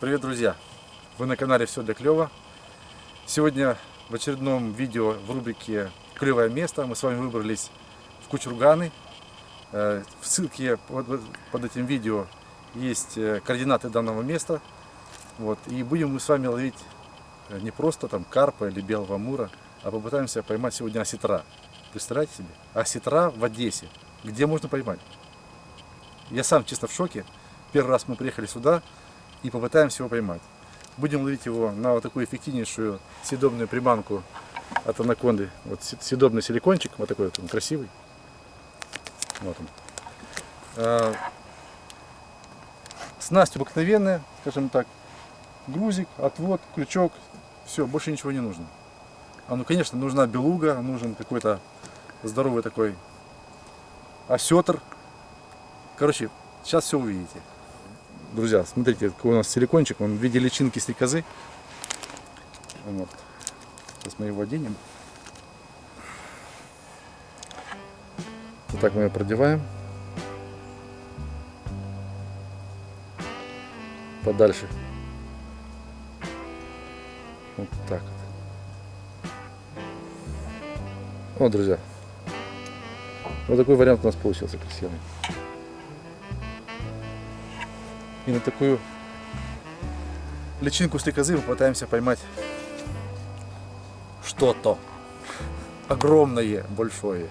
Привет, друзья! Вы на канале Все для клёва. Сегодня в очередном видео в рубрике «Клевое место» мы с вами выбрались в Кучурганы. Э, в ссылке под этим видео есть э, координаты данного места. Вот. И будем мы с вами ловить э, не просто там карпа или белого мура, а попытаемся поймать сегодня осетра. Представляете себе? Осетра в Одессе. Где можно поймать? Я сам чисто в шоке. Первый раз мы приехали сюда, и попытаемся его поймать. Будем ловить его на вот такую эффективнейшую съедобную приманку от анаконды. Вот съедобный силикончик, вот такой вот он красивый. Вот он. А, снасть обыкновенная, скажем так. Грузик, отвод, крючок, все, больше ничего не нужно. А ну, конечно, нужна белуга, нужен какой-то здоровый такой осетр. Короче, сейчас все увидите друзья, смотрите, какой у нас силикончик, он в виде личинки стрекозы. Вот. Сейчас мы его оденем. Вот так мы ее продеваем. Подальше. Вот так вот. Вот, друзья. Вот такой вариант у нас получился красивый. И на такую личинку стрекозы мы пытаемся поймать что-то огромное, большое.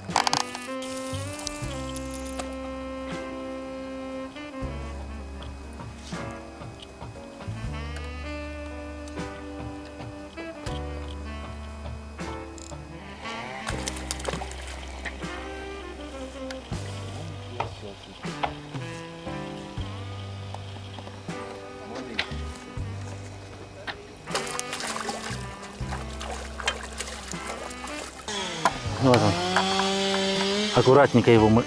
Вот он. Аккуратненько его мы...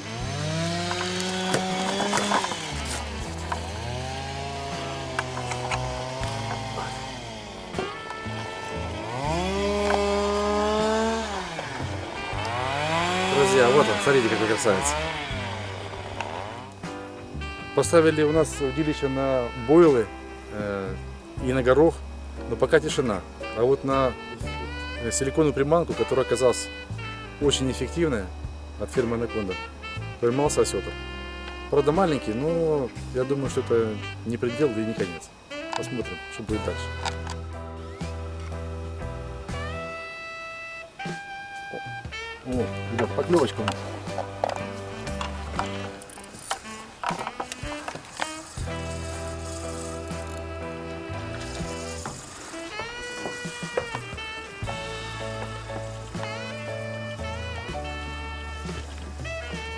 Друзья, вот он, смотрите, какой красавец. Поставили у нас удилище на бойлы э, и на горох, но пока тишина. А вот на силиконовую приманку, которая оказалась очень эффективная от фирмы Анаконда. Поймался осетр. Правда маленький, но я думаю, что это не предел и не конец. Посмотрим, что будет дальше. О, ребят, поклевочка у нас.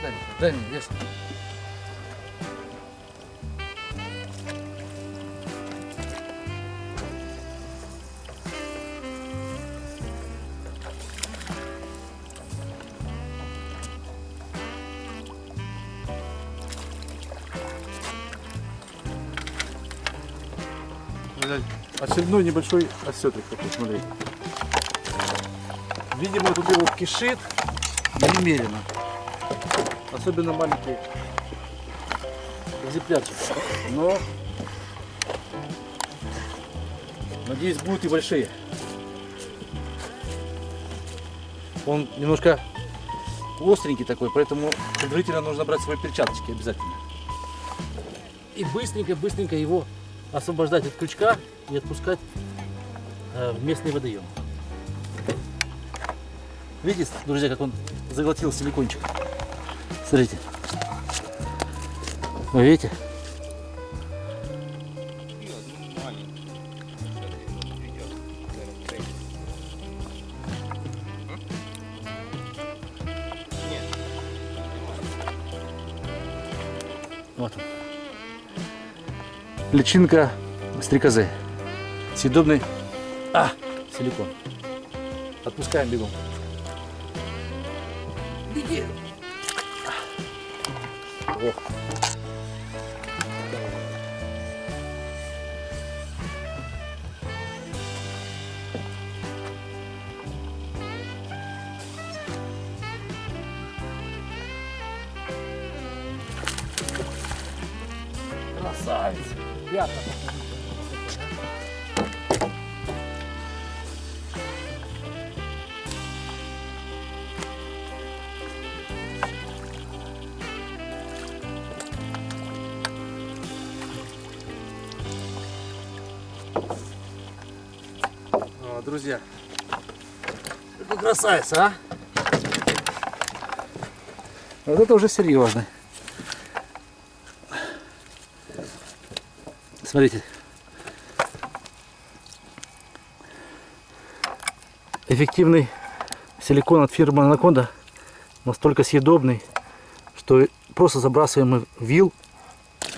Дай, дай мне вес. Очередной небольшой осетрик такой, смотри. Видимо, тут его кишит немерено. Особенно маленькие экземплярчики. Но, надеюсь, будут и большие. Он немножко остренький такой, поэтому предварительно нужно брать свои перчаточки обязательно. И быстренько-быстренько его освобождать от крючка и отпускать э, в местный водоем. Видите, друзья, как он заглотил силикончик? Смотрите. Вы видите? Вот он. Личинка стрекозы. Съедобный а, силикон. Отпускаем бегом. О. Красавец. Пятна друзья. Какой красавец, а? Вот это уже серьезно. Смотрите. Эффективный силикон от фирмы Анаконда настолько съедобный, что просто забрасываем вил.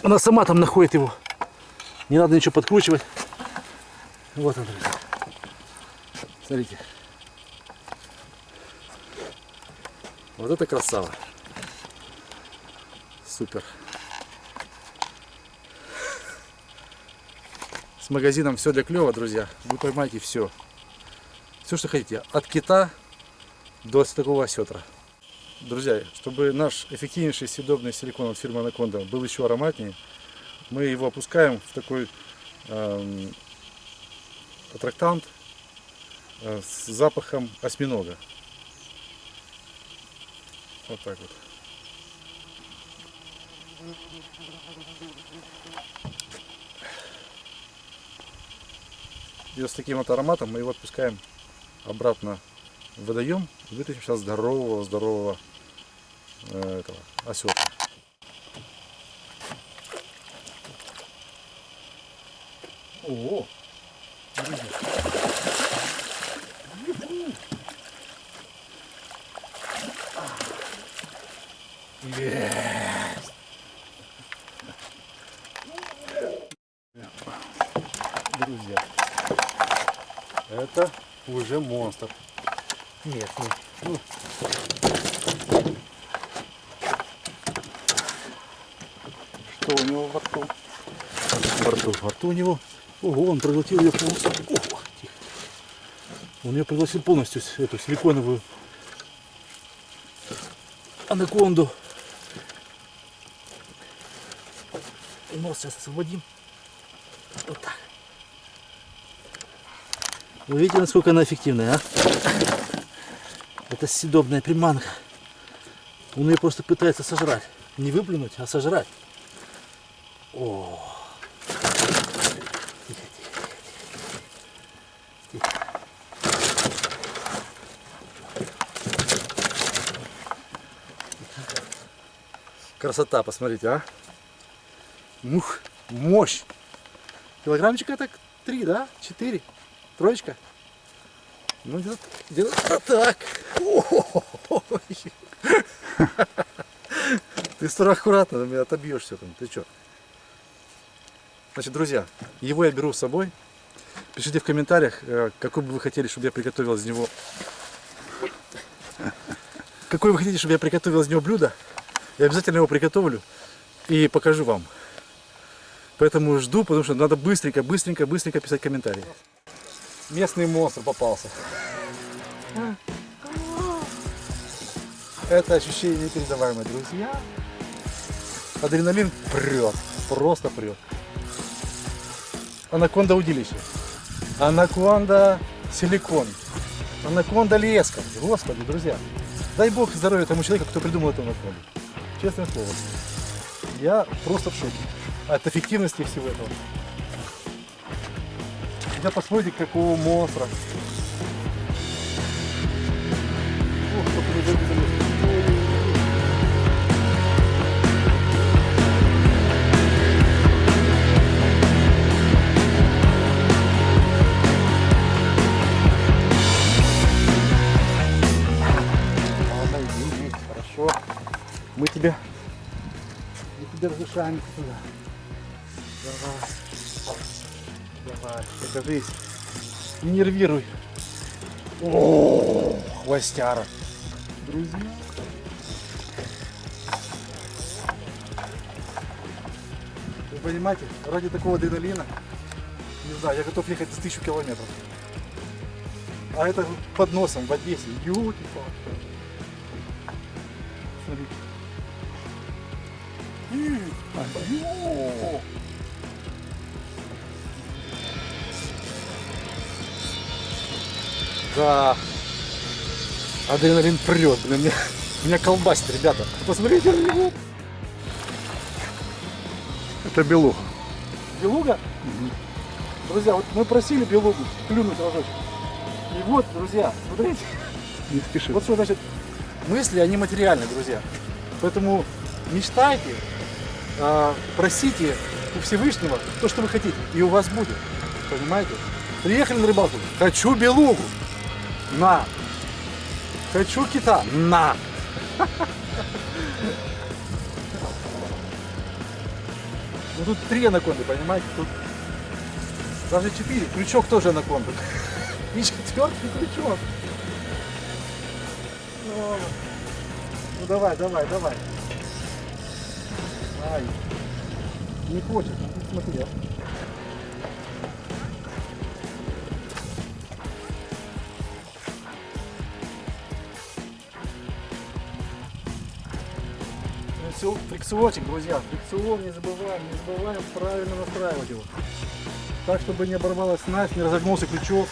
Она сама там находит его. Не надо ничего подкручивать. Вот он, друзья. Смотрите. Вот это красава. Супер. С магазином все для клёва, друзья. Вы поймаете все. Все, что хотите. От кита до такого осетра. Друзья, чтобы наш эффективнейший съедобный силикон от фирмы Анаконда был еще ароматнее, мы его опускаем в такой эм, аттрактант с запахом осьминога. Вот так вот. И вот с таким вот ароматом мы его отпускаем обратно в водоем и вытащим сейчас здорового, здорового э, этого осетра. О, друзья, это уже монстр. Нет, нет. Ну, что у него во рту? Во рту, во рту у него. Ого, он проглотил ее полностью. Он ее проглотил полностью, эту силиконовую анаконду. И нос сейчас освободим. Вот так. Вы видите, насколько она эффективная, а? Это съедобная приманка. Он ее просто пытается сожрать. Не выплюнуть, а сожрать. О. Красота, посмотрите, а? Мух, мощь. Килограммчика так три, да? Четыре. Троечка. Ну, где-то где так. Ой. Ты стой аккуратно, меня отобьешься там. Ты что? Значит, друзья, его я беру с собой. Пишите в комментариях, э, какой бы вы хотели, чтобы я приготовил из него... Какой вы хотите, чтобы я приготовил из него блюдо. Я обязательно его приготовлю и покажу вам. Поэтому жду, потому что надо быстренько, быстренько, быстренько писать комментарии. Местный монстр попался. Это ощущение непередаваемое, друзья. Адреналин прет, просто прет. Анаконда удилище. Анаконда силикон. Анаконда леска. Господи, друзья. Дай бог здоровья тому человеку, кто придумал эту анаконду. Честное слово. Я просто в шоке от эффективности всего этого. Я посмотрите, какого монстра. Ох, чтоб не тебя разрешаем туда. Давай. Давай, покажись. Не нервируй. О, хвостяра. Друзья. Вы понимаете, ради такого адреналина, не знаю, я готов ехать за тысячу километров. А это под носом в Одессе. Палки Смотрите. Да. Адреналин прет, блин, меня, меня колбасит, ребята. Посмотрите на него. Это белух. Белуга? Друзья, вот мы просили белугу клюнуть рожочек. И вот, друзья, смотрите, Не спеши. вот что значит мысли, они материальны, друзья. Поэтому мечтайте, а, просите у Всевышнего то, что вы хотите, и у вас будет. Понимаете? Приехали на рыбалку, хочу белугу, на. Хочу кита, на. Ну тут три анаконды, понимаете? Тут даже четыре. Крючок тоже анаконда. И четвертый крючок. Ну, ну давай, давай, давай. Ай. Не хочет, ну, смотри. а. Фрикцион- Фрикциончик, друзья, фрикцион не забываем, не забываем правильно настраивать его. Так, чтобы не оборвалась снасть, не разогнулся крючок,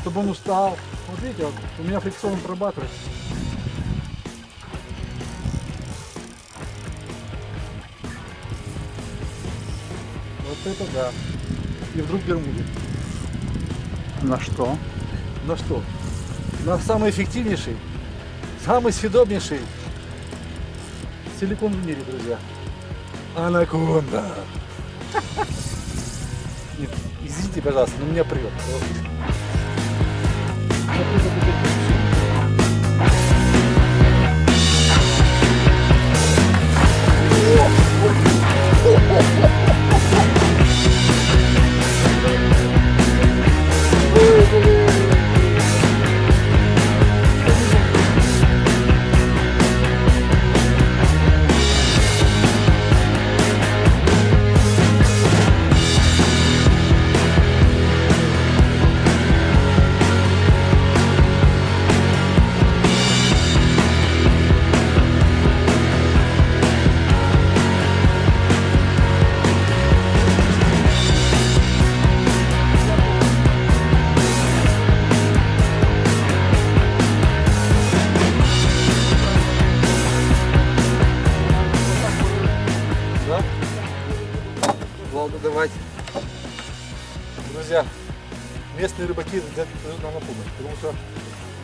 чтобы он устал. Вот видите, вот у меня фрикцион прорабатывает. Это да. И вдруг Бермуды. На что? На что? На самый эффективнейший, самый съедобнейший силикон в мире, друзья. Анаконда. Нет, Извините, пожалуйста, но меня прет.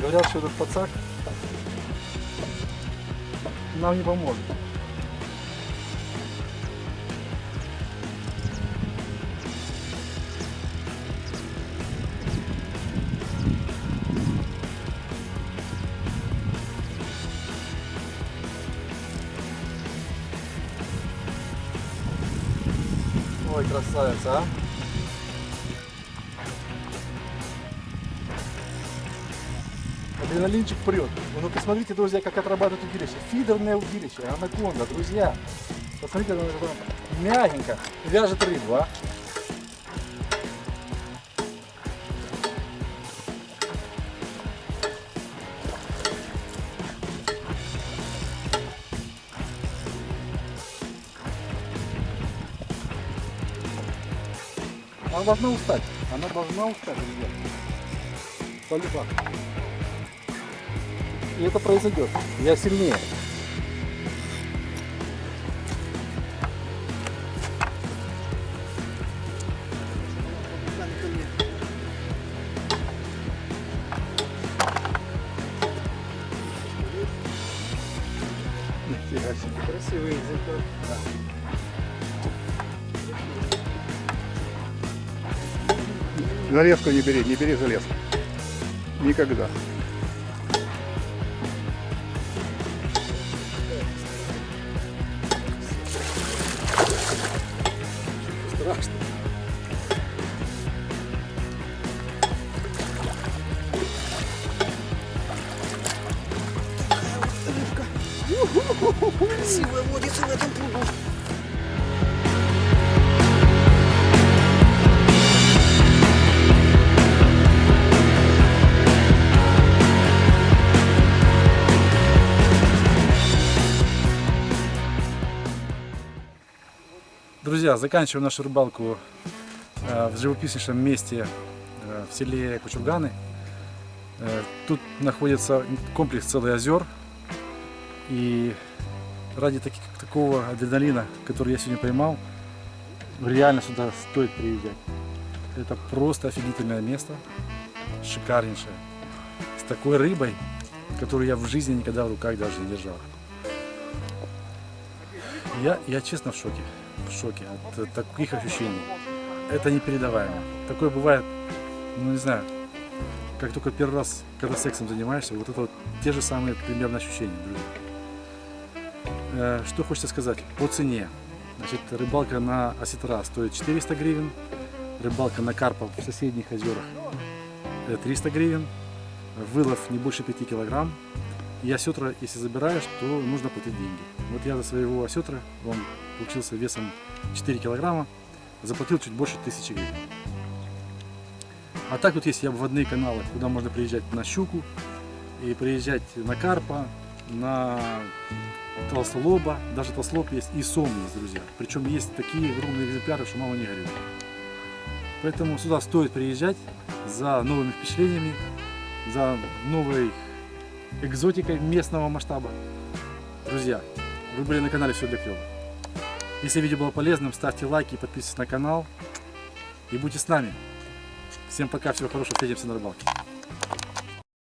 Говорят, что этот пацак нам не поможет. Ой, красавица, а. Адреналинчик прет. Ну посмотрите, друзья, как отрабатывает удилище. Фидерное удилище, анаконда, друзья. Посмотрите, она мягенько вяжет рыбу, а. Она должна устать. Она должна устать, друзья. Полюбак. И это произойдет. Я сильнее. Нифига себе. Красивый язык. Железку не бери, не бери железку. Никогда. Красивая водится в этом пруду. Друзья, заканчиваем нашу рыбалку э, в живописнейшем месте э, в селе Кучурганы. Э, Тут находится комплекс целых озер. И ради таки- такого адреналина, который я сегодня поймал, реально сюда стоит приезжать. Это просто офигительное место. шикарнейшая. С такой рыбой, которую я в жизни никогда в руках даже не держал. Я, я честно в шоке. В шоке от э, таких ощущений. Это непередаваемо. Такое бывает, ну не знаю, как только первый раз, когда сексом занимаешься, вот это вот те же самые примерно ощущения, друзья. Э, Что хочется сказать по цене. Значит, рыбалка на осетра стоит 400 гривен, рыбалка на карпа в соседних озерах э, 300 гривен, вылов не больше 5 килограмм. И осетра, если забираешь, то нужно платить деньги. Вот я за своего осетра, он получился весом 4 килограмма, заплатил чуть больше 1000 гривен. А так вот есть обводные каналы, куда можно приезжать на щуку, и приезжать на карпа, на толстолоба, даже толстолоб есть, и сом есть, друзья. Причем есть такие огромные экземпляры, что мало не горюет. Поэтому сюда стоит приезжать за новыми впечатлениями, за новой экзотикой местного масштаба. Друзья, вы были на канале Все для клёва. Если видео было полезным, ставьте лайки и подписывайтесь на канал. И будьте с нами. Всем пока, всего хорошего, встретимся на рыбалке.